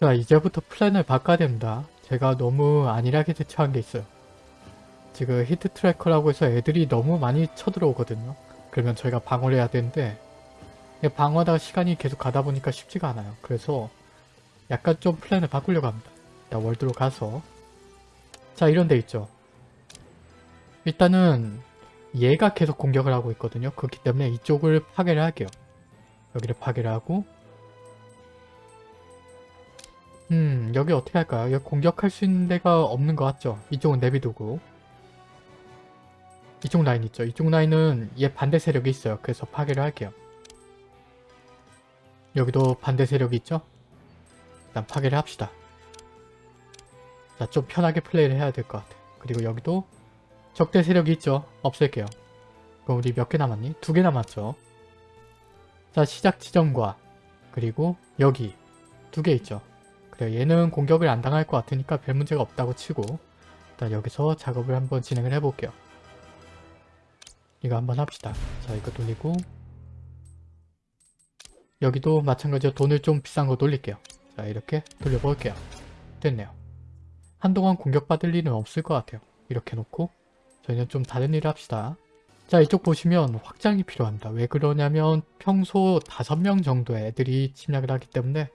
자 이제부터 플랜을 바꿔야 됩니다. 제가 너무 안일하게 대처한 게 있어요. 지금 heat tracker라고 해서 애들이 너무 많이 쳐들어오거든요. 그러면 저희가 방어를 해야 되는데 방어하다가 시간이 계속 가다 보니까 쉽지가 않아요. 그래서 약간 좀 플랜을 바꾸려고 합니다. 자 월드로 가서 자 이런 데 있죠. 일단은 얘가 계속 공격을 하고 있거든요. 그렇기 때문에 이쪽을 파괴를 할게요. 여기를 파괴를 하고 음 여기 어떻게 할까요? 여기 공격할 수 있는 데가 없는 것 같죠? 이쪽은 내비두고 이쪽 라인 있죠? 이쪽 라인은 얘 반대 세력이 있어요. 그래서 파괴를 할게요. 여기도 반대 세력이 있죠? 일단 파괴를 합시다. 자, 좀 편하게 플레이를 해야 될 것 같아. 그리고 여기도 적대 세력이 있죠? 없앨게요. 그럼 우리 몇 개 남았니? 두 개 남았죠? 자, 시작 지점과 그리고 여기 두 개 있죠? 그래 얘는 공격을 안 당할 것 같으니까 별 문제가 없다고 치고 일단 여기서 작업을 한번 진행을 해볼게요. 이거 한번 합시다. 자 이거 돌리고 여기도 마찬가지로 돈을 좀 비싼 거 돌릴게요. 자 이렇게 돌려볼게요. 됐네요. 한동안 공격받을 일은 없을 것 같아요. 이렇게 놓고 저희는 좀 다른 일을 합시다. 자 이쪽 보시면 확장이 필요합니다. 왜 그러냐면 평소 5명 정도의 애들이 침략을 하기 때문에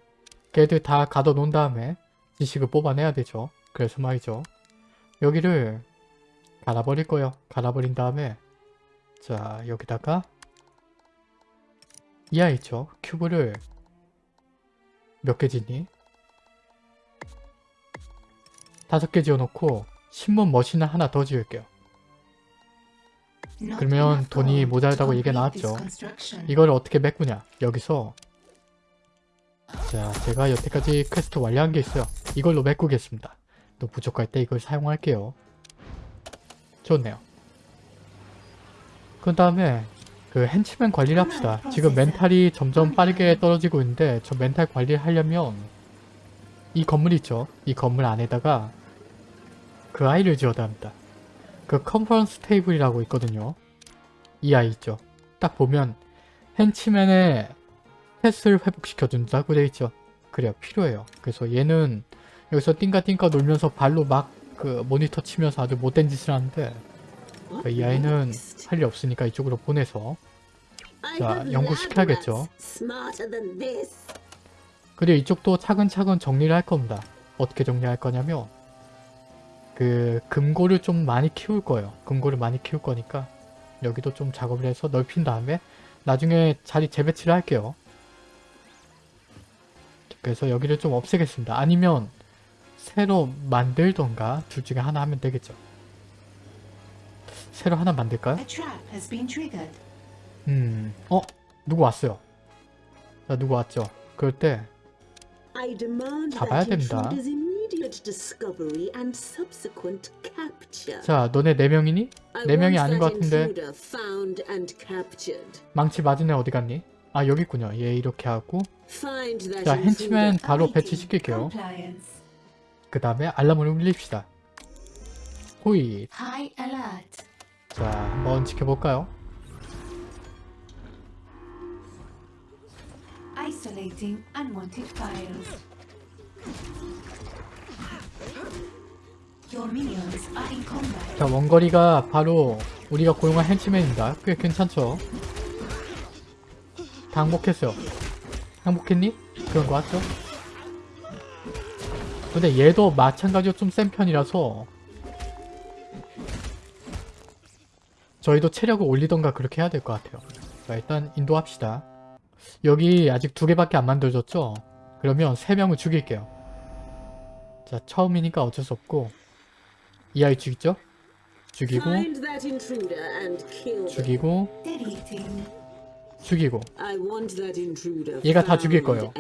걔들 다 가둬놓은 다음에 지식을 뽑아내야 되죠. 그래서 말이죠. 여기를 갈아버릴 거예요. 갈아버린 다음에 자 여기다가 이 아이 있죠. 큐브를 몇개 짓니? 다섯 개 지어놓고 신문 machine을 하나 더 지을게요. 그러면 돈이 모자르다고 얘기가 나왔죠. 이걸 어떻게 메꾸냐? 여기서 자 제가 여태까지 퀘스트 완료한 게 있어요. 이걸로 메꾸겠습니다. 또 부족할 때 이걸 사용할게요. 좋네요. 그 다음에 그 henchman 관리를 합시다. 지금 멘탈이 점점 빠르게 떨어지고 있는데 저 멘탈 관리를 하려면 이 건물 있죠? 이 건물 안에다가 그 아이를 지어야 합니다. 그 컨퍼런스 테이블이라고 있거든요. 이 아이 있죠? 딱 보면 henchman의 패스를 회복시켜준다고 되어 있죠. 그래요. 필요해요. 그래서 얘는 여기서 띵가띵가 놀면서 발로 막 그 모니터 치면서 아주 못된 짓을 하는데 이 아이는 할 일 없으니까 이쪽으로 보내서 자 연구시켜야겠죠. 그리고 이쪽도 차근차근 정리를 할 겁니다. 어떻게 정리할 거냐면 그 금고를 좀 많이 키울 거예요. 금고를 많이 키울 거니까 여기도 좀 작업을 해서 넓힌 다음에 나중에 자리 재배치를 할게요. 그래서 여기를 좀 없애겠습니다. 아니면 새로 만들던가 둘 중에 하나 하면 되겠죠. 새로 하나 만들까요? 음, 어? 누구 왔어요? 자, 누구 왔죠? 그럴 때 잡아야 됩니다. 자, 너네 네 명이니? 네 명이 아닌 것 같은데 망치 맞은 애 어디 갔니? 아, 여기 있군요. 얘 이렇게 하고 자, henchman 바로 배치시킬게요. 그 다음에 알람을 울립시다. 호잇. 자, 한번 지켜볼까요? 자, 원거리가 바로 우리가 고용한 henchman입니다. 꽤 괜찮죠? 다 항복했어요. 항복했니? 그런 거 같죠? 근데 얘도 마찬가지로 좀 센 편이라서 저희도 체력을 올리던가 그렇게 해야 될 것 같아요. 자, 일단 인도합시다. 여기 아직 두 개밖에 안 만들어졌죠? 그러면 세 명을 죽일게요. 자, 처음이니까 어쩔 수 없고 이 아이 죽이죠? 죽이고 죽이고. 죽이고 얘가 다 죽일 거예요.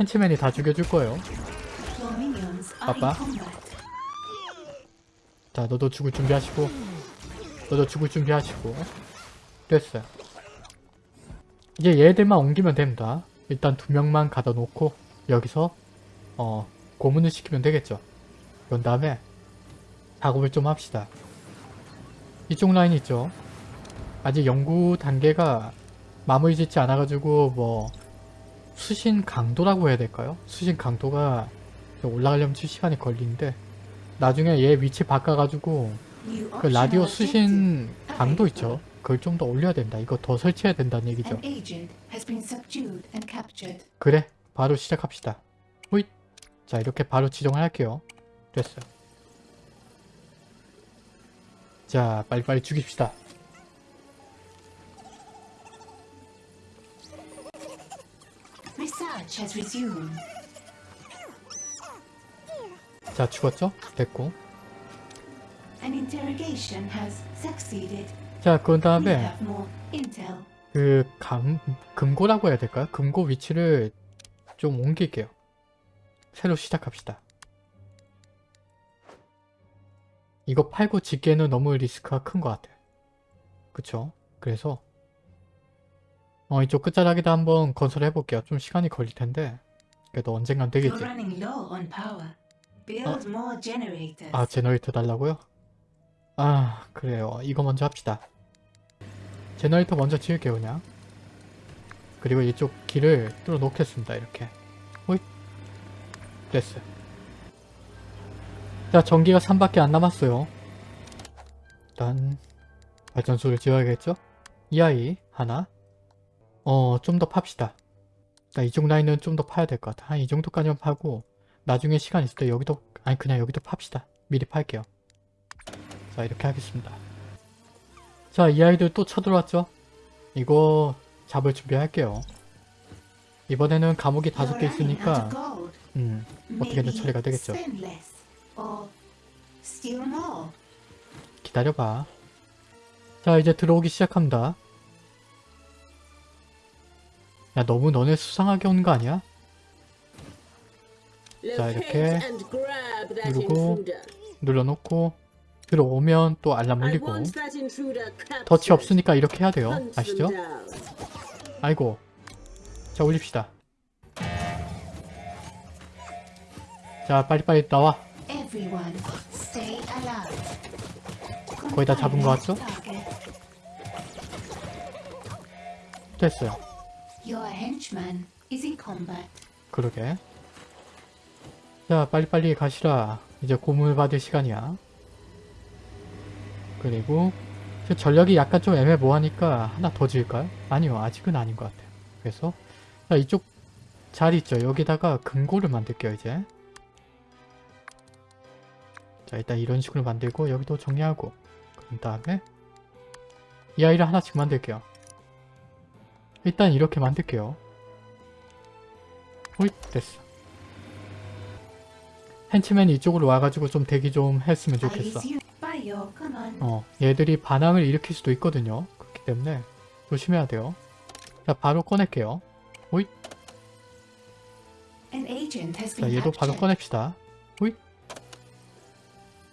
헨치맨이 다 죽여줄 거예요. Combat. 자, 너도 죽을 준비하시고 너도 죽을 준비하시고 됐어요. 이제 얘들만 옮기면 됩니다. 일단 두 명만 가다 놓고 여기서 어 고문을 시키면 되겠죠. 그런 다음에 작업을 좀 합시다. 이쪽 라인 있죠. 아직 연구 단계가 마무리 짓지 않아 가지고 뭐 수신 강도라고 해야 될까요? 수신 강도가 올라가려면 좀 시간이 걸리는데 나중에 얘 위치 바꿔가지고 그 라디오. 수신 강도 있죠? 그걸 좀 더 올려야 된다. 이거 더 설치해야 된다는 얘기죠. 그래 바로 시작합시다 호잇 자 이렇게 바로 지정을 할게요 됐어요 자 빨리빨리 죽입시다 Research has resumed. 자 죽었죠? 됐고 An interrogation has succeeded. 자 그런 다음에. 그 감, 금고라고 해야 될까요? 금고 위치를 좀 옮길게요 새로 시작합시다 이거 팔고 짓기에는 너무 리스크가 큰 것 같아요 그쵸? 그래서 어 이쪽 끝자락에다 한번 건설해 볼게요. 좀 시간이 걸릴 텐데. 그래도 언젠간 되겠지. Generators. 아 generator 달라고요? 아 그래요. 이거 먼저 합시다. generator 먼저 지을게요 그냥. 그리고 이쪽 길을 뚫어 놓겠습니다 이렇게. 호잇. 됐어요 자 전기가 3밖에 안 남았어요. 일단 발전소를 지어야겠죠? 이 아이 하나 어 좀 더 팝시다. 자, 이쪽 라인은 좀 더 파야 될 것 같아. 한 이 정도까지만 파고 나중에 시간 있을 때 여기도 아니 그냥 여기도 팝시다. 미리 팔게요. 자 이렇게 하겠습니다. 자 이 아이들 또 쳐들어왔죠? 이거 잡을 준비할게요. 이번에는 감옥이 다섯 개 있으니까. 음 어떻게든 처리가 되겠죠. 기다려봐. 자 이제 들어오기 시작합니다 야 너무 너네 수상하게 오는 거 아니야? 자, 이렇게 누르고 눌러놓고 들어오면 또 알람 울리고 덫이 없으니까 이렇게 해야 돼요. 아시죠? 아이고. 자 올립시다. 자 빨리빨리 나와. 거의 다 잡은 것 같죠? 됐어요 Your henchman is in combat. 그러게. 자 빨리빨리 가시라. 이제 고문을 받을 시간이야. 그리고 저 전력이 약간 좀 애매모호하니까 하나 더 지을까요? 아니요 아직은 아닌 것 같아요. 그래서 자 이쪽 자리 있죠? 여기다가 금고를 만들게요 이제. 자 일단 이런 식으로 만들고 여기도 정리하고 그런 다음에 이 아이를 하나씩 만들게요 일단 이렇게 만들게요. 호잇 됐어. henchman이 이쪽으로 와가지고 좀 대기 좀 했으면 좋겠어. 어 얘들이 반항을 일으킬 수도 있거든요. 그렇기 때문에 조심해야 돼요. 자 바로 꺼낼게요. has 자 얘도 바로. 꺼냅시다. 호잇.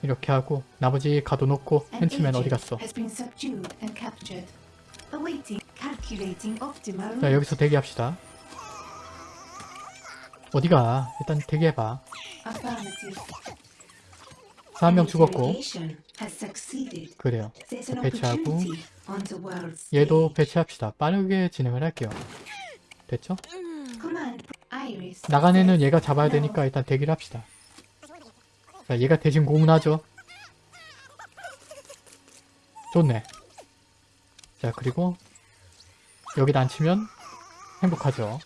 이렇게 하고 나머지 가둬놓고 henchman 어디 갔어 자 여기서 대기합시다 어디가 일단 대기해봐 Affirmative. 자한명 An 죽었고. 그래요 배치하고 얘도. 배치합시다 빠르게 진행을 할게요 됐죠? 나간 애는 얘가 잡아야. 되니까 일단 대기를 합시다. 자, 얘가 대신 고문하죠. 좋네. 자, 그리고 여기다 앉히면 행복하죠.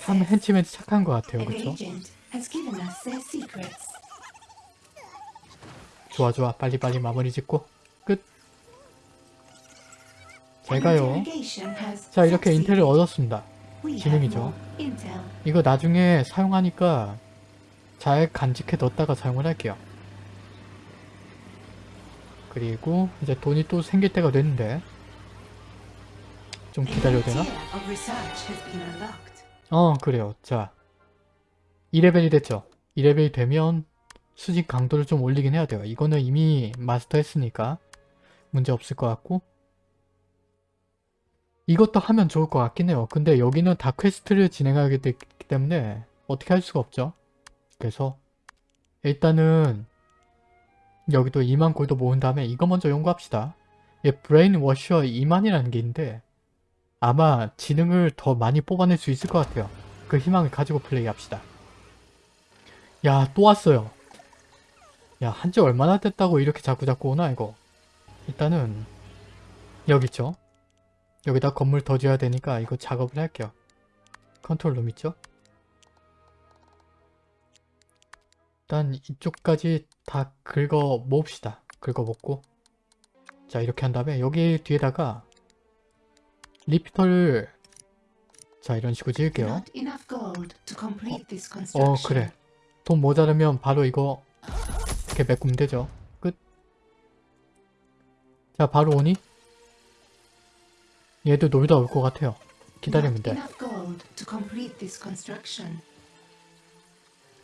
참 henchman 착한 것 같아요. 그쵸? 좋아, 좋아. 빨리빨리 마무리 짓고 끝. 제가요. 자, 이렇게. 인텔을 얻었습니다. Intel. 이거 나중에 사용하니까 잘 간직해 뒀다가 사용을 할게요. 그리고 이제 돈이 또 생길 때가 됐는데 좀 기다려야 되나? 어 그래요. 자 2레벨이 됐죠. 2레벨이 되면 수직 강도를 좀 올리긴 해야 돼요. 이거는 이미 마스터 했으니까 문제 없을 것 같고. 이것도 하면 좋을 것 같긴 해요. 근데 여기는 다 퀘스트를 진행하게 됐기 때문에 어떻게 할 수가 없죠. 그래서 일단은 여기도 2만 골드 모은 다음에 이거 먼저 연구합시다. 얘 brain washer 2만이라는 게 있는데 아마 지능을 더 많이 뽑아낼 수 있을 것 같아요. 그 희망을 가지고 플레이합시다. 야, 또 왔어요. 야, 한 지 얼마나 됐다고 이렇게 자꾸자꾸 오나, 이거. 일단은 여기 있죠? 여기다 건물 더 지어야 되니까 이거 작업을 할게요. control room 있죠? 일단 이쪽까지 다 긁어 모읍시다. 긁어 먹고 자 이렇게 한 다음에 여기 뒤에다가 repeater를 자 이런 식으로 지을게요. 어 construction. 그래 돈 모자르면 바로 이거 이렇게 메꾸면 되죠. 끝. 자 바로 오니? 얘도 놀다 올 것 같아요. 기다리면 돼.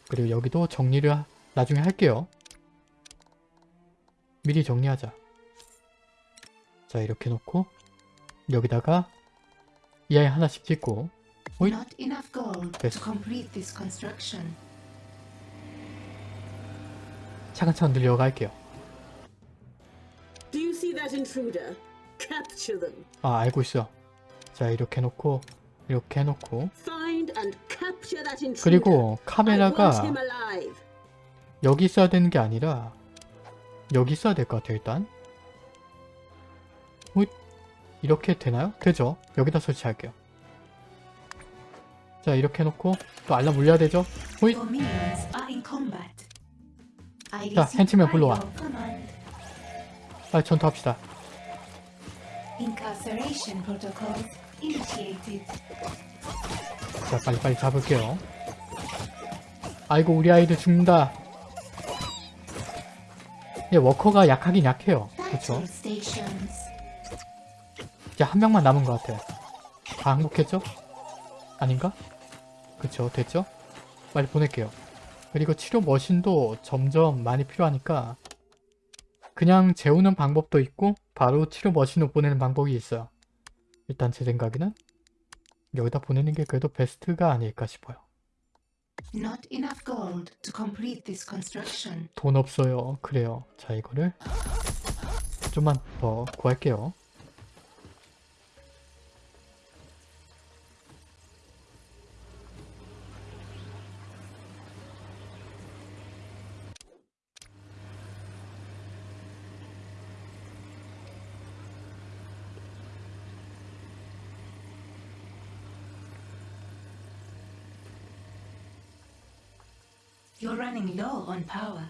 그리고 여기도 정리를 하- 나중에 할게요. 미리 정리하자. 자 이렇게 놓고 여기다가 이 아이 하나씩 짓고 오잇. Not enough gold 됐어. to complete this construction. 차근차근 늘려갈게요. Do you see that intruder? Capture them. 아 알고 있어. 자 이렇게 놓고 이렇게 해놓고. 그리고 카메라가. 여기 있어야 되는 게 아니라 여기 있어야 될 것 같아요 일단 뭐 이렇게 되나요? 되죠 여기다 설치할게요 자 이렇게 해놓고 또 알람 울려야 되죠 호잇 자, by 불러와. 빨리 전투합시다. 자 빨리빨리 잡을게요 아이고 우리 아이들 죽는다 얘 워커가 약하긴 약해요 stations. 이제 한 명만 남은 것 같아요. 다 항복했죠? 아닌가? 그쵸, 됐죠? 빨리 보낼게요. 그리고 치료 머신도 점점 많이 필요하니까 그냥 재우는 방법도 있고 바로 치료 머신으로 보내는 방법이 있어요. 일단 제 생각에는 여기다 보내는 게 그래도 베스트가 아닐까 싶어요. 돈 없어요. 그래요. 자, 이거를 좀만 더 구할게요. Running low on power.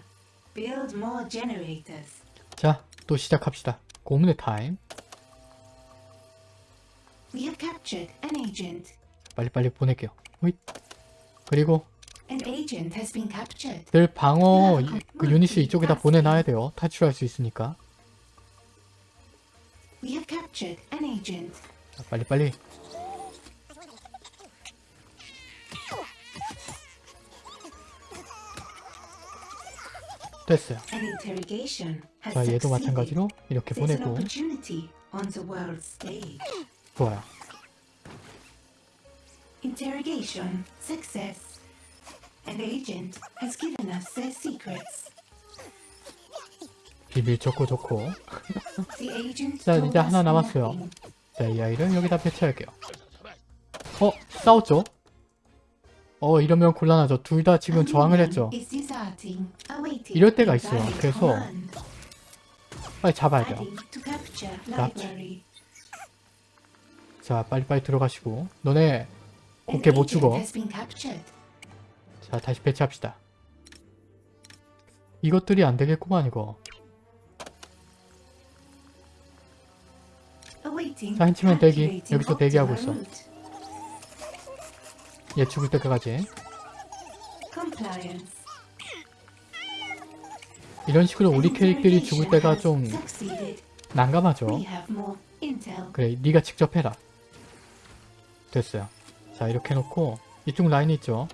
Build more generators. 자, 또 시작합시다. 고문의 타임. We have captured an agent. 빨리빨리 보낼게요. 호잇. 그리고 An agent has been captured. 늘 방어 유- 그 유닛을 이쪽에다 보내놔야 돼요. 탈출할 수 있으니까. We have captured an agent. 자, 빨리빨리. 됐어요. 자, 얘도. 마찬가지로 이렇게 보내고. 좋아요. Interrogation success. An agent has given us their secrets. 비밀 좋고 좋고. 자, 이제 하나 남았어요. 자, 이 아이를 여기다 배치할게요. 어? 싸웠죠? 어, 이러면 곤란하죠. 둘 다 지금 저항을 했죠. 이럴 때가 있어요. 그래서. 빨리 잡아야 돼요. Library. 자, 빨리빨리 들어가시고. 너네 곱게 못 죽어. 자, 다시 배치합시다. 이것들이 안 되겠구만, 이거. 자, henchman 대기. 여기서 대기하고 있어. 얘 죽을 때까지. 이런 식으로 우리 캐릭들이 죽을 때가 좀. 난감하죠. 그래, 네가 직접 해라. 됐어요. 자, 이렇게 해놓고 이쪽 라인 있죠?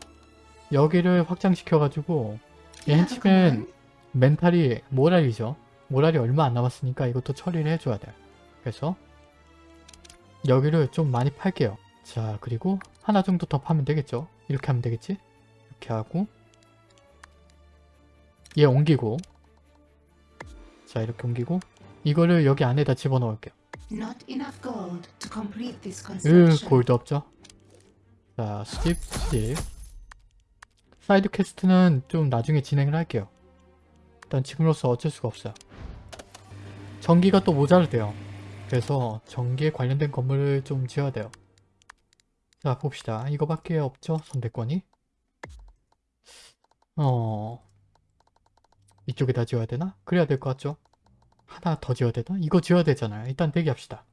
여기를 확장시켜가지고 henchman 멘탈이 모랄이죠? 모랄이 얼마 안 남았으니까 이것도 처리를 해줘야 돼요. 그래서 여기를 좀 많이 팔게요. 자, 그리고 하나 정도 더 파면 되겠죠? 이렇게 하면 되겠지? 이렇게 하고 얘 옮기고 자, 이렇게 옮기고 이거를 여기 안에다 집어넣을게요. 으. 골드 없죠 자 수집 수집 사이드 퀘스트는 좀 나중에 진행을 할게요 일단 지금으로서 어쩔 수가 없어요 전기가 또 모자르대요 그래서 전기에 관련된 건물을 좀 지어야 돼요 자 봅시다. 이거밖에 없죠? 선택권이? 어 이쪽에다 지어야 되나? 그래야 될 것 같죠? 하나 더 지어야 되나? 이거 지어야 되잖아요. 일단 대기합시다.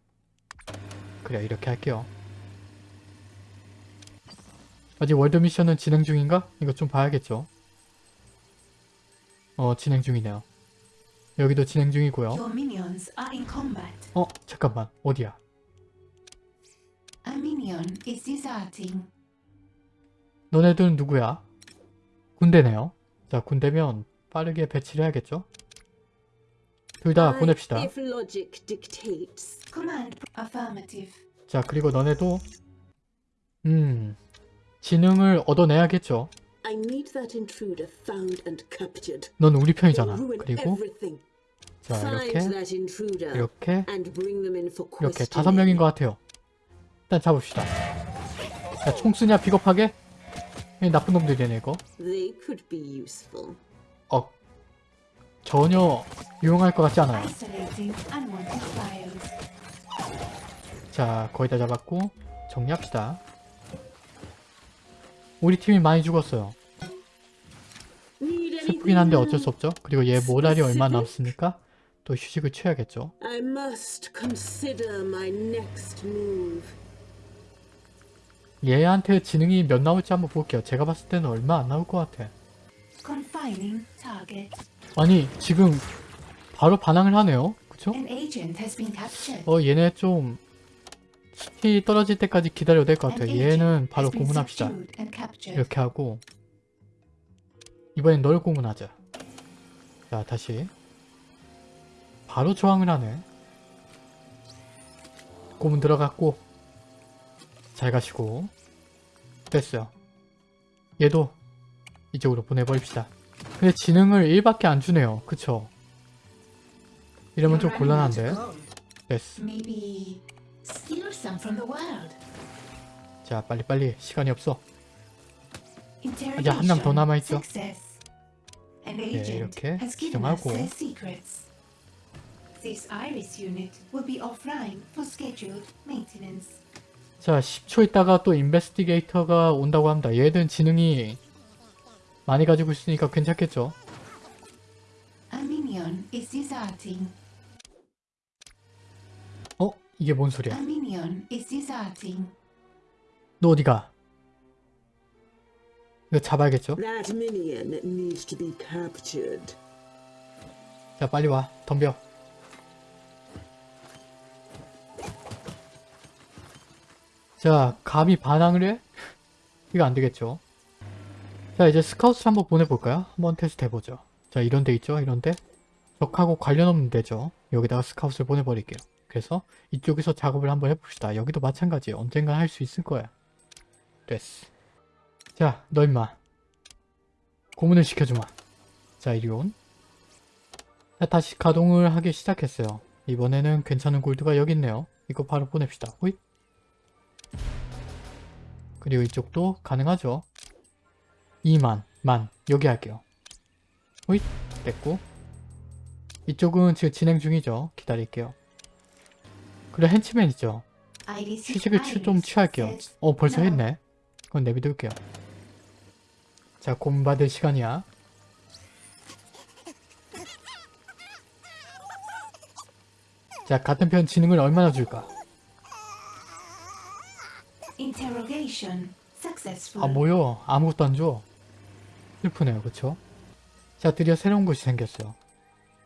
그래 이렇게 할게요. 아직 월드 미션은 진행 중인가? 이거 좀 봐야겠죠? 어 진행 중이네요. 여기도 진행 중이고요. 어 잠깐만. 어디야 너네들은 누구야? 군대네요 자 군대면 빠르게 배치를 해야겠죠 둘 다 보냅시다 If logic dictates. Command affirmative. 자 그리고 너네도 음 지능을 얻어내야겠죠 I need that intruder found and captured. 넌 우리 편이잖아 그리고. 자 이렇게 이렇게 이렇게. 다섯 명인 것 같아요 일단 잡읍시다. 자총 쓰냐 비겁하게? 이 나쁜 놈들이네 이거. 어 전혀 유용할 것 같지 않아요. 자 거의 다 잡았고 정리합시다. 우리 팀이 많이 죽었어요. 슬프긴 한데 어쩔 수 없죠. 그리고 얘 모랄이 얼마 남았으니까? 또 휴식을 취해야겠죠 얘한테 지능이 몇 나올지 한번 볼게요. 제가 봤을 때는 얼마 안 나올 것 같아. 아니 지금 바로 반항을 하네요. 그쵸? 어 얘네 좀 스킬이 떨어질 때까지 기다려야 될 것 같아요. 얘는 바로 고문합시다. 이렇게 하고. 이번엔 널 고문하자. 자 다시. 바로 저항을 하네. 고문 들어갔고 잘 가시고 됐어요 얘도 이쪽으로 보내버립시다 근데 지능을 1밖에 안 주네요 그쵸 이러면 좀 곤란한데 됐어. 자 빨리빨리 시간이 없어 Interrogation. 한명 더 남아있죠? Success. An 네, 이렇게 지정하고. This iris unit will be offline for scheduled maintenance. 자 10초 있다가 또 인베스티게이터가 온다고 합니다 얘들은 지능이 많이 가지고 있으니까 괜찮겠죠. 어? 이게 뭔 소리야. 너 어디가 이거 잡아야겠죠. 자 빨리 와 덤벼 자 감히 반항을 해? 이거 안되겠죠. 자 이제 스카우트 한번 보내볼까요? 한번 테스트 해보죠. 자 이런 데 있죠? 이런 데? 적하고 관련 없는 데죠. 여기다가 스카우트를 보내버릴게요. 그래서 이쪽에서 작업을 한번 해봅시다. 여기도 마찬가지예요. 언젠가 할수 있을 거야. 됐어. 자 너 임마. 고문을 시켜주마. 자 이리 온. 자, 다시 가동을 하기 시작했어요. 이번에는 괜찮은 골드가 여기 있네요. 이거 바로 보냅시다. 호잇. 그리고 이쪽도 가능하죠. 2만, 만. 여기 할게요. 호잇. 됐고. 이쪽은 지금 진행 중이죠. 기다릴게요. 그리고 henchman 있죠. 휴식을 취- 좀 취할게요. 어, 벌써. 했네. 그건 내비둘게요. 자, 곰받을 시간이야. 자, 같은 편 지능을 얼마나 줄까? Interrogation successful. 아, 뭐요? 아무것도 안 줘. 슬프네요, 그쵸? 자, 드디어 새로운 것이 생겼어요.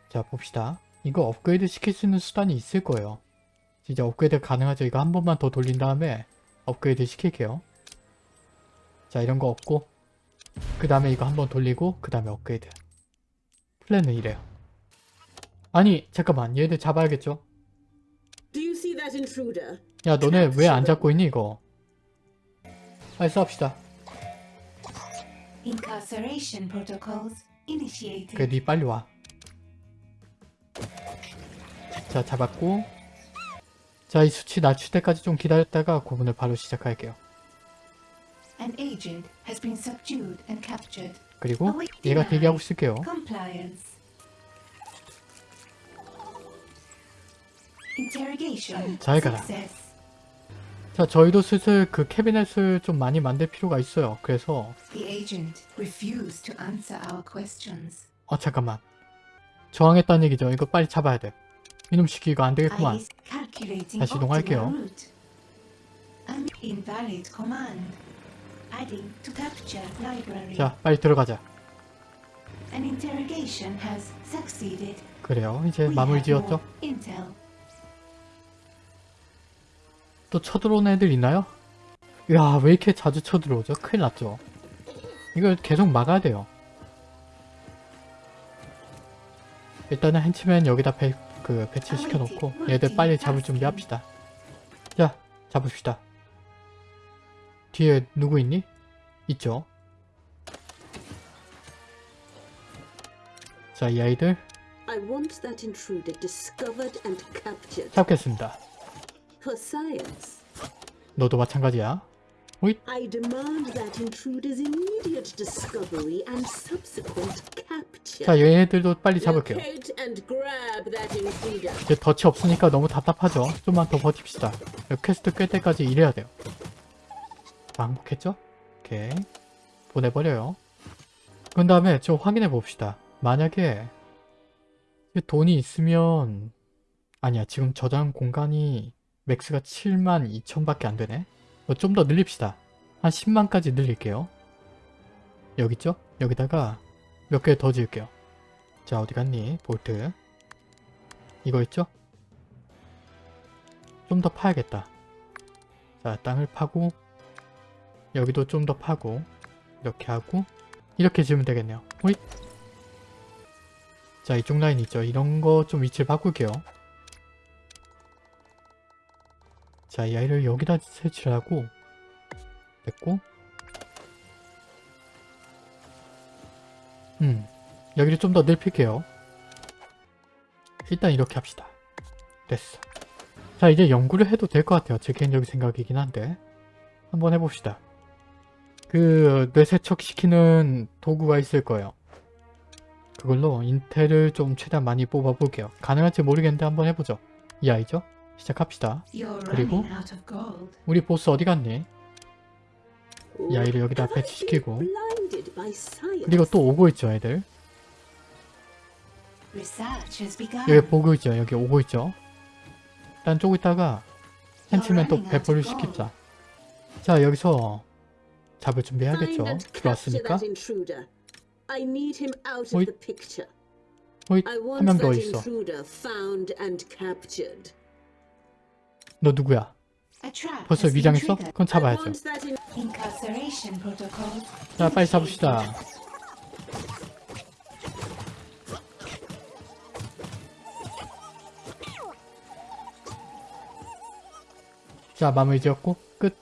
자, 봅시다. 이거 업그레이드 시킬 수 있는 수단이 있을 거예요. 진짜 업그레이드 가능하죠? 이거 한 번만 더 돌린 다음에 업그레이드 시킬게요. 자, 이런 거 없고 그 다음에 이거 한 번 돌리고 그 다음에 업그레이드. 플랜은 이래요. 아니, 잠깐만. 얘들 잡아야겠죠? 야, 너네 왜 안 잡고 있니, 이거? 빨리 싸웁시다. 그래, 니 빨리 와. 자, 잡았고 자, 이 수치 낮출 때까지 좀 기다렸다가 고문을 바로 시작할게요. An agent has been subdued and captured. 그리고 얘가 대기하고 있을게요. 잘 가라. 자, 저희도 슬슬 그 캐비넷을 좀 많이 만들 필요가 있어요. 그래서. 어 잠깐만. 저항했다는 얘기죠. 이거 빨리 잡아야 돼. 이놈 시키 이거 안 되겠구만. 다시 이동할게요. 자, 빨리 들어가자. 그래요. 이제 마무리 지었죠. 또 쳐들어오는 애들 있나요? 야, 왜 이렇게 자주 쳐들어오죠? 큰일 났죠. 이걸 계속 막아야 돼요. 일단은 henchman 여기다 배, 그 배치시켜 놓고 얘들 빨리 잡을 준비합시다. 자, 잡읍시다. 뒤에 누구 있니? 있죠? 자, 이 아이들 잡겠습니다. For science. 너도 마찬가지야. 호잇! I demand that intruder's immediate discovery and subsequent capture. 자, 얘네들도 빨리 잡을게요. 이제 덫이 없으니까 너무 답답하죠. 좀만 더 버팁시다. 퀘스트 끌 때까지 일해야 돼요. 반복했죠? 오케이. 보내버려요. 그런 다음에 좀 확인해 봅시다. 만약에 돈이 있으면 아니야 지금 저장 공간이 max가 7만 2천밖에 안 되네. 좀 더 늘립시다. 한 10만까지 늘릴게요. 여기 있죠? 여기다가 몇 개 더 지을게요. 자 어디 갔니? vault. 이거 있죠? 좀 더 파야겠다. 자, 땅을 파고 여기도 좀 더 파고 이렇게 하고 이렇게 지으면 되겠네요. 호잇! 자, 이쪽 라인 있죠? 이런 거 좀 위치를 바꿀게요. 자, 이 아이를 여기다 설치를 하고 됐고 음, 여기를 좀 더 넓힐게요. 일단 이렇게 합시다. 됐어. 자 이제 연구를 해도 될 것 같아요. 제 개인적인 생각이긴 한데 한번 해봅시다. 그 뇌세척 시키는 도구가 있을 거예요. 그걸로 인텔을 좀 최대한 많이 뽑아볼게요. 가능할지 모르겠는데 한번 해보죠. 이 아이죠? 시작합시다. 그리고. 우리 보스 어디 갔니? 이 아이를 여기다 배치시키고? 그리고 또 오고 있죠 애들. 여기 보고 있죠. 여기 오고 있죠. 일단 쪼고 있다가 henchman 또 배포를 시킵시다. 자 여기서 잡을 준비해야겠죠. 들어왔으니까. 호잇. of the picture. 호잇 I 한 want 명더 있어. 너 누구야? 벌써 위장했어? 그건 잡아야죠. 자 빨리 잡읍시다. 자 마무리 지었고 끝.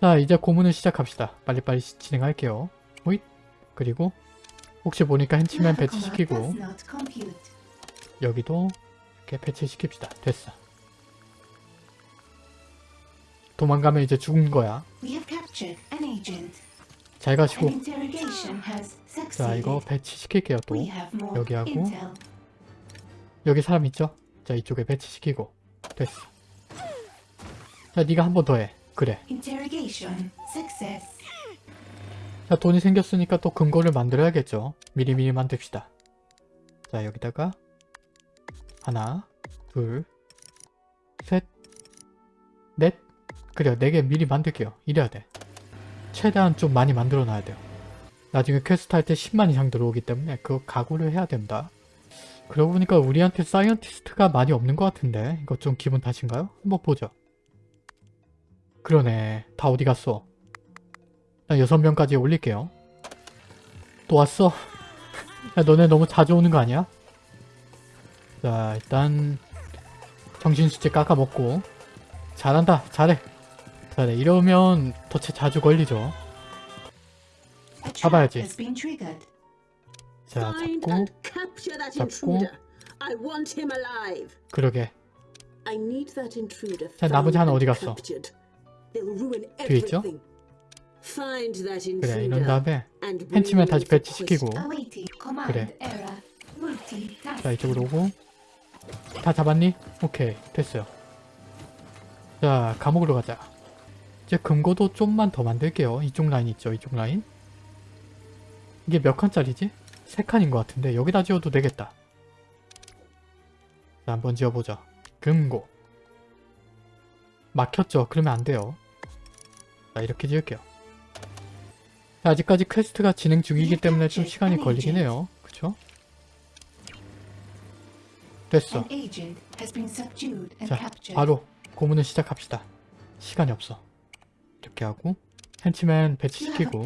자 이제 고문을 시작합시다. 빨리빨리 시- 진행할게요. 호잇. 그리고 혹시 보니까 command 배치시키고. 여기도 이렇게 배치시킵시다. 됐어. 도망가면 이제 죽은 거야. 잘 가시고. 자. 이거 배치시킬게요 또. 여기 하고. 여기 사람 있죠? 자 이쪽에 배치시키고 됐어 자 네가 한 번 더 해 그래. 자 돈이 생겼으니까 또 금고를 만들어야겠죠 미리미리 만듭시다 자 여기다가 하나 둘셋넷 그래요. 네개 미리 만들게요. 이래야 돼. 최대한 좀 많이 만들어 놔야 돼요. 나중에 퀘스트 할 때 10만 이상 들어오기 때문에 그거 각오를 해야 된다. 그러고 보니까 우리한테 scientist가 많이 없는 것 같은데 이거 좀 기분 탓인가요? 한번 보죠. 그러네. 다 어디 갔어? 나 6명까지 올릴게요. 또 왔어. 야 너네 너무 자주 오는 거 아니야? 자 일단 정신수치 깎아먹고. 잘한다. 잘해 잘해 이러면 덫에 자주 걸리죠 잡아야지. 자 잡고 잡고. 그러게 자, 나머지 하나 어디 갔어? 뒤에 있죠? 그래 이런 다음에 me 다시 배치시키고 그래. 자 이쪽으로 오고 다 잡았니? 오케이 됐어요 자 감옥으로 가자 이제 금고도 좀만 더 만들게요 이쪽 라인 있죠 이쪽 라인 이게 몇 칸짜리지? 세 칸인 것 같은데 여기다 지어도 되겠다 자 한번 지어보자 금고 막혔죠? 그러면 안 돼요 자 이렇게 지을게요 자, 아직까지 퀘스트가 진행 중이기 때문에 좀 시간이 걸리긴 해요 그쵸? 됐어 자. 바로 고문을 시작합시다. 시간이 없어. 이렇게 하고 헨치맨 배치시키고.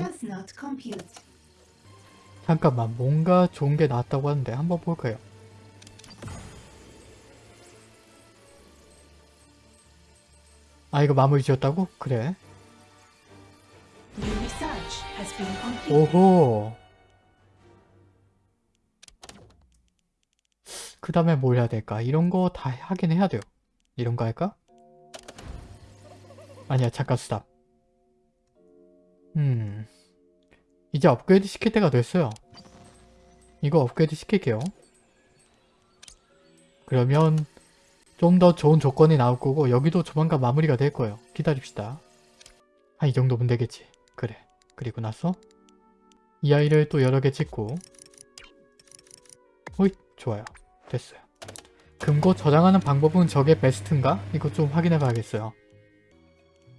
잠깐만 뭔가 좋은 게 나왔다고 하는데 한번 볼까요? 아 이거 마무리 지었다고? 그래. 오호. 그 다음에 뭘 해야 될까? 이런 거 다 하긴 해야 돼요. 이런 거 할까? 아니야, 잠깐 스탑. 음. 이제 업그레이드 시킬 때가 됐어요. 이거 업그레이드 시킬게요. 그러면 좀 더 좋은 조건이 나올 거고 여기도 조만간 마무리가 될 거예요. 기다립시다. 한 이 정도면 되겠지. 그래. 그리고 나서 이 아이를 또 여러 개 찍고 호잇 좋아요 됐어요 금고 저장하는 방법은 저게 베스트인가? 이거 좀 확인해 봐야겠어요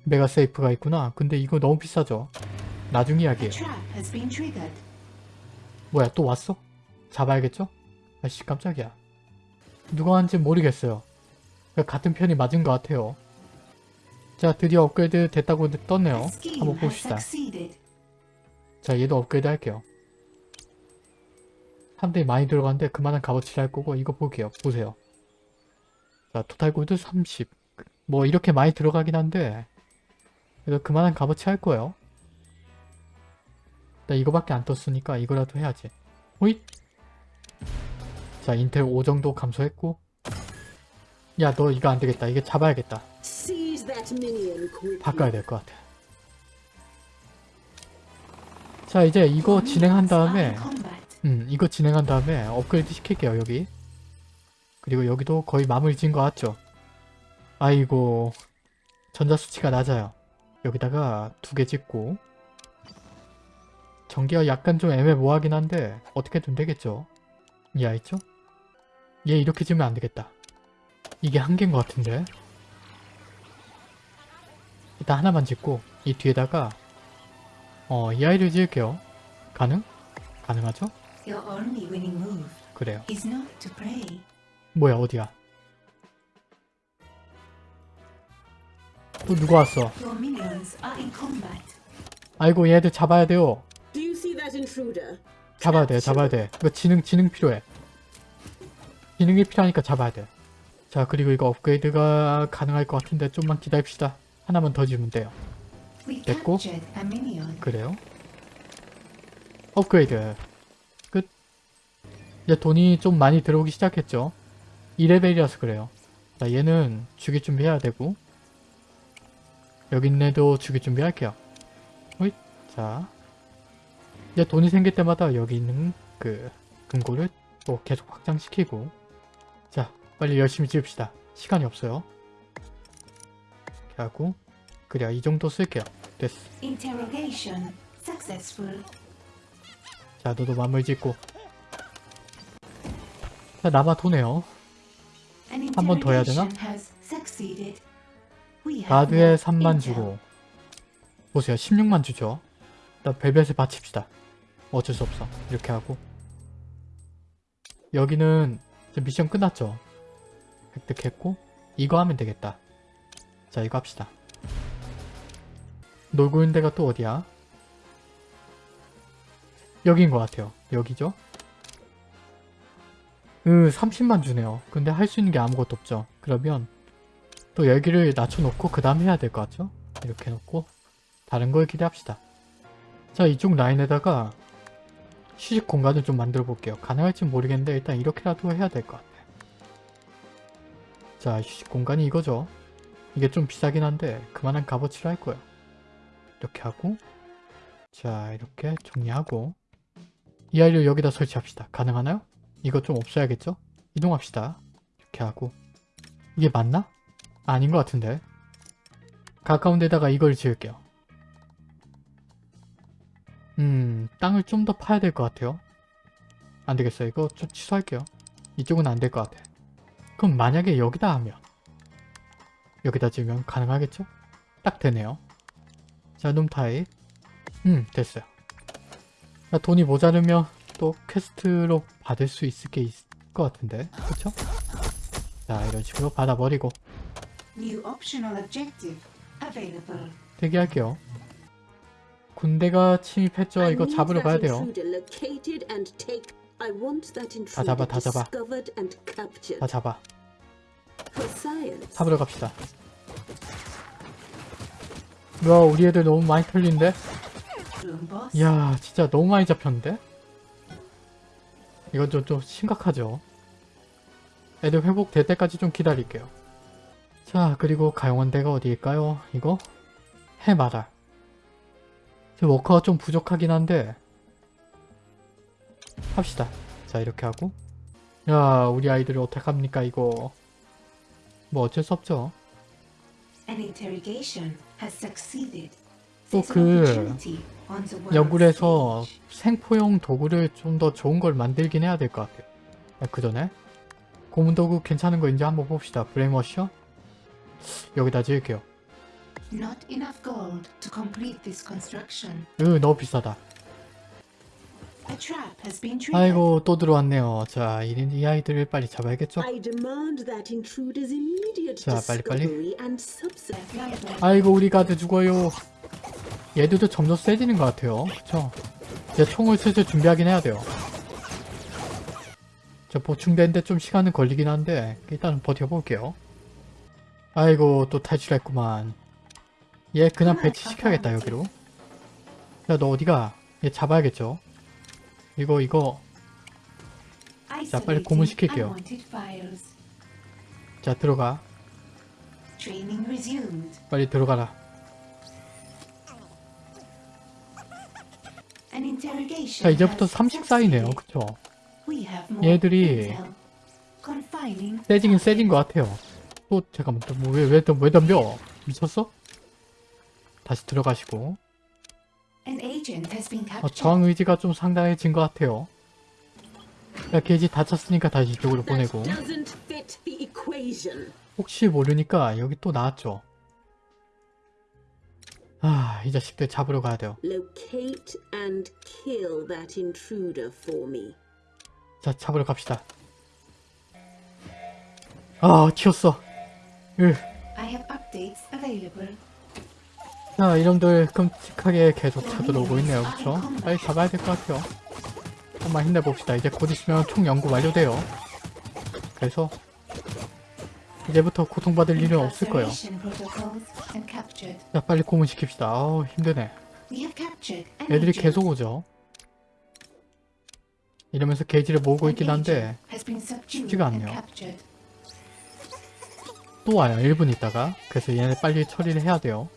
메가세이프가 있구나. 근데 이거 너무 비싸죠? 나중 triggered. 뭐야 또 왔어? 잡아야겠죠? 아씨 깜짝이야. 누가 한지 모르겠어요. 같은 편이 맞은 것 같아요. 자 드디어 업그레이드 됐다고 떴네요. 한번 봅시다. 자 얘도 업그레이드 할게요. 사람들이 많이 들어가는데 그만한 값어치를 할 거고 이거 볼게요. 보세요. 자 토탈 골드 30 뭐 이렇게 많이 들어가긴 한데 그래도 그만한 값어치 할 거예요 나 이거밖에 안 떴으니까 이거라도 해야지 호잇 자 인텔 5 정도 감소했고 야 너 이거 안 되겠다 이게 잡아야겠다. 바꿔야 될 것 같아 자 이제 이거 진행한 다음에. 음, 이거 진행한 다음에 업그레이드 시킬게요, 여기. 그리고 여기도 거의 마무리 지은 것 같죠? 아이고, 전자수치가 낮아요. 여기다가 두 개 짓고, 전기가 약간 좀 애매모호하긴 한데, 어떻게든 되겠죠? 이 아이 있죠? 얘 이렇게 지으면 안 되겠다. 이게 한 개인 것 같은데? 일단 하나만 짓고, 이 뒤에다가, 어, 이 아이를 지을게요. 가능? 가능하죠? 그래요. 뭐야 어디야? 또 누가 왔어? 아이고 얘들 잡아야 돼요. 잡아야 돼, 잡아야 돼. 이거 지능 지능 필요해. 지능이 필요하니까 잡아야 돼. 자 그리고 이거 업그레이드가 가능할 것 같은데 좀만 기다립시다. 하나만 더 지으면 돼요. 됐고. 그래요? 업그레이드 끝. 이제 돈이 좀 많이 들어오기 시작했죠. 2레벨이라서 그래요. 자 얘는 죽일 준비해야 되고 여기 있는 애도 죽일 준비할게요. 호잇. 자 이제 돈이 생길 때마다 여기 있는 그 금고를 또 계속 확장시키고 자 빨리 열심히 지읍시다. 시간이 없어요. 이렇게 하고 그래야 이 정도 쓸게요. 됐어. 자, 너도 마음을 짓고. 자, 남아 도네요. An 한번 더 해야 되나? More 3만 intel. 주고. 보세요. 16만 주죠. 일단 벨벳에 바칩시다. 어쩔 수 없어. 이렇게 하고. 여기는 미션 끝났죠. 획득했고. 이거 하면 되겠다. 자, 이거 합시다. 놀고 있는 데가 또 어디야? 여긴 것 같아요. 여기죠? 으, 30만 주네요. 근데 할 수 있는 게 아무것도 없죠. 그러면 또 여기를 낮춰놓고 그 다음 해야 될 것 같죠? 이렇게 놓고 다른 걸 기대합시다. 자 이쪽 라인에다가 휴식 공간을 좀 만들어 볼게요. 가능할지 모르겠는데 일단 이렇게라도 해야 될 것 같아요. 자 휴식 공간이 이거죠. 이게 좀 비싸긴 한데 그만한 값어치를 할 거예요. 이렇게 하고 자 이렇게 정리하고 이 아이를 여기다 설치합시다. 가능하나요? 이거 좀 없어야겠죠? 이동합시다. 이렇게 하고 이게 맞나? 아닌 것 같은데 가까운 데다가 이걸 지을게요. 음 땅을 좀 더 파야 될 것 같아요. 안되겠어요. 이거 좀 취소할게요. 이쪽은 안 될 것 같아. 그럼 만약에 여기다 하면 여기다 지으면 가능하겠죠? 딱 되네요. 자, 놈 타입. 음, 됐어요. 자, 돈이 모자르면 또 퀘스트로 받을 수 있을 게 있을 것 같은데. 그쵸? 자, 이런 식으로 받아버리고 New optional objective available. 대기할게요. 군대가 침입했죠. 이거 잡으러 가야 돼요. intruder 잡아, 다 잡아. 다 잡아. 잡으러 갑시다. 와, 우리 애들 너무 많이 boss. 이야 진짜 너무 많이 잡혔는데? 이건 좀, 좀 심각하죠 애들 회복될 때까지 좀 기다릴게요 자 그리고 가용한 데가 어디일까요? 이거? 해마다 지금 워커가 좀 부족하긴 한데 합시다 자 이렇게 하고 야 우리 아이들을 어떡합니까 이거 뭐 어쩔 수 없죠 An interrogation has succeeded. 또 There's an 그 opportunity on the world 연구해서 stage. 생포용 도구를 좀 더 좋은 걸 만들긴 해야 될 것 같아요. 그 전에 고문 도구 괜찮은 거 이제 한번 봅시다. 브레이머셔 여기다 지을게요. Not enough gold to complete this construction. 으 너무 비싸다. A trap has been. 아이고 또 들어왔네요. 자, 이, 이 아이들을 빨리 잡아야겠죠? I demand that intruder's immediate 자, 빨리, 빨리. 아이고 우리 가드 죽어요. 얘들도 점점 세지는 것 같아요. 그쵸? 이제 총을 슬슬 준비하긴 해야 돼요. 저 보충되는데 좀 시간은 걸리긴 한데 일단은 버텨볼게요. 아이고 또 탈출했구만. 얘 그냥 배치시켜야겠다 여기로. 야 너 어디가? 얘 잡아야겠죠? 이거 이거 자, 빨리 고문시킬게요. 자 들어가. 빨리 들어가라. 자 이제부터 has 34이네요. succeeded. 그쵸? 얘들이 세지긴 세진 것 같아요. 또 잠깐만 또왜왜왜 왜 덤벼? 미쳤어? 다시 들어가시고 어. 저항 의지가 좀 상당해진 것 같아요. 야 게이지 다쳤으니까 다시 이쪽으로 보내고. 혹시 모르니까 여기 또 나왔죠. 아 이 자식들 잡으러 가야 돼요. 자 잡으러 갑시다. 아 튀었어. 으. Available. 자 이놈들 끔찍하게 계속 쳐들어오고 있네요. 그쵸? 빨리 잡아야 될 것 같아요. 한번 힘내봅시다. 이제 곧 있으면 총 연구 완료돼요. 그래서 이제부터 고통받을 일은 없을 거예요. 자 빨리 고문시킵시다. 아우 힘드네. 애들이. 계속 오죠. 이러면서 게이지를 모으고 있긴 한데 쉽지가 않네요. 또 와요. 1분 있다가. 그래서 얘네 빨리 처리를 해야 돼요.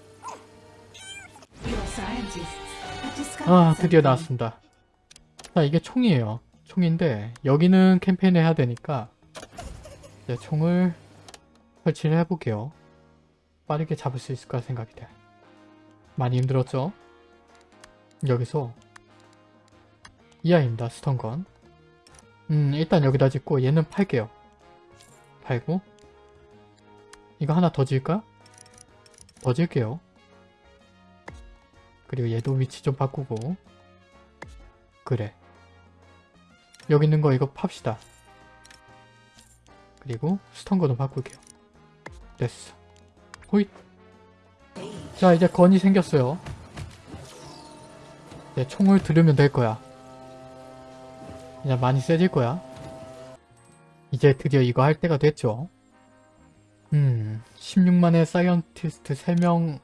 아 드디어. 나왔습니다. 자 이게 총이에요. 총인데 여기는 캠페인을 해야 되니까 이제 총을 설치를 해볼게요. 빠르게 잡을 수 있을까 생각이 돼. 많이 힘들었죠? 여기서 이 아이입니다. 스턴건. 음 일단 여기다 짓고 얘는 팔게요. 팔고 이거 하나 더 지을까? 더 지을게요. 그리고 얘도 위치 좀 바꾸고. 그래. 여기 있는 거 이거 팝시다. 그리고 stun gun도 바꿀게요. 됐어. 호잇. 자 이제 gun이 생겼어요. 이제 총을 들으면 될 거야. 이제 많이 세질 거야. 이제 드디어 이거 할 때가 됐죠 음 16만의 scientist 3명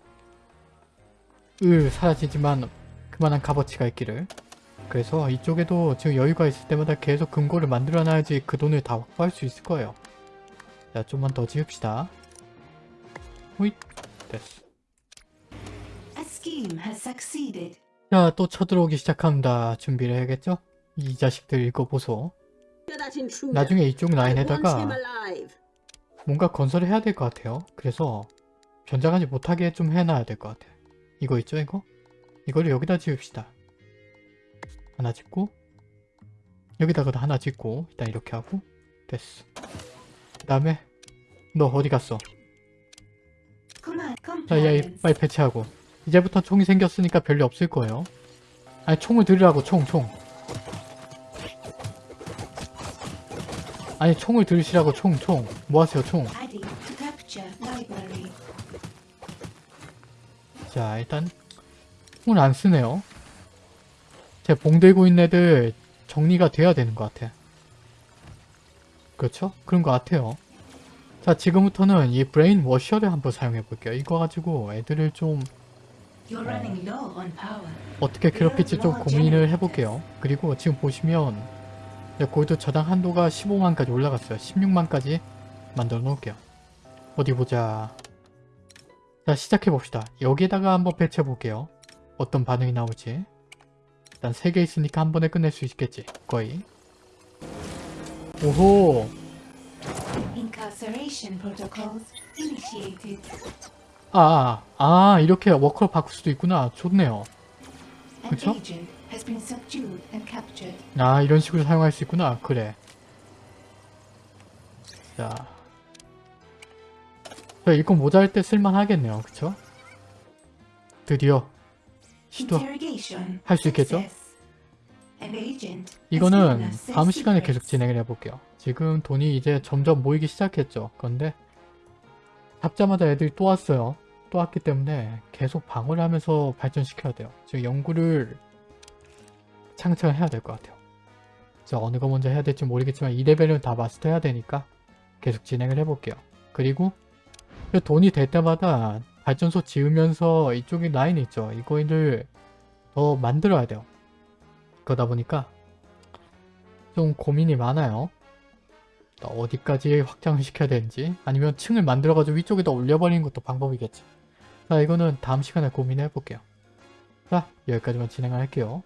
을 사라지지만 그만한 값어치가 있기를 그래서 이쪽에도 지금 여유가 있을 때마다 계속 금고를 만들어 놔야지 그 돈을 다 확보할 수 있을 거예요 자 좀만 더 지읍시다 호잇 됐어. 자 또 쳐들어오기 시작합니다 준비를 해야겠죠? 이 자식들 읽어보소. 나중에 이쪽 라인에다가. 뭔가 건설을 해야 될 것 같아요 그래서 변장하지 못하게 좀 해놔야 될 것 같아요 이거 있죠 이거? 이거를 여기다 지읍시다 하나 짓고 여기다가도 하나 짓고 일단 이렇게 하고 됐어 그 다음에 너 어디 갔어? 자, 야. 빨리 배치하고. 이제부터 총이 생겼으니까 별일 없을 거예요. 아니, 총을 들으라고, 총, 총. 아니, 총을 들으시라고, 총, 총. 뭐 하세요, 총. 자, 일단, 총을 안 쓰네요. 제 봉 들고 있는 애들 정리가 돼야 되는 것 같아. 그렇죠? 그런 것 같아요. 자, 지금부터는 이 brain washer를 한번 사용해 볼게요. 이거 가지고 애들을 좀 power. 어떻게 괴롭힐지 좀 고민을 해볼게요. 그리고 지금 보시면 골드 저장 한도가 15만까지 올라갔어요. 16만까지 만들어 놓을게요. 어디 보자. 자 시작해 봅시다. 여기에다가 한번 배치해 볼게요. 어떤 반응이 나올지. 일단 3개 있으니까 한 번에 끝낼 수 있겠지. 거의. 오호. 아, 아, 아, 이렇게 워커로 바꿀 수도 있구나. 좋네요. 그쵸? 아 이런 식으로 사용할 수 있구나. 그래. 자. 자, 이거 모자랄 때 쓸만하겠네요. 그쵸? 드디어 시도 Interrogation. 할수 있겠죠? 이거는 다음 시간에 계속. 진행을 해볼게요. 지금 돈이 이제 점점 모이기 시작했죠. 그런데 잡자마자 애들이 또 왔어요. 또 왔기 때문에 계속 방어를 하면서 발전시켜야 돼요. 지금 연구를 창창을 해야 될 것 같아요. 자 어느 거 먼저 해야 될지 모르겠지만 이 레벨은 다 마스터해야 되니까 계속 진행을 해볼게요. 그리고 그 돈이 될 때마다 발전소 지으면서 이쪽에 라인 있죠. 이거를 더 만들어야 돼요. 그러다 보니까 좀 고민이 많아요. 또 어디까지 확장을 시켜야 되는지 아니면 층을 만들어가지고 위쪽에다 올려버리는 것도 방법이겠죠. 자 이거는 다음 시간에 고민해 볼게요. 자 여기까지만 진행을 할게요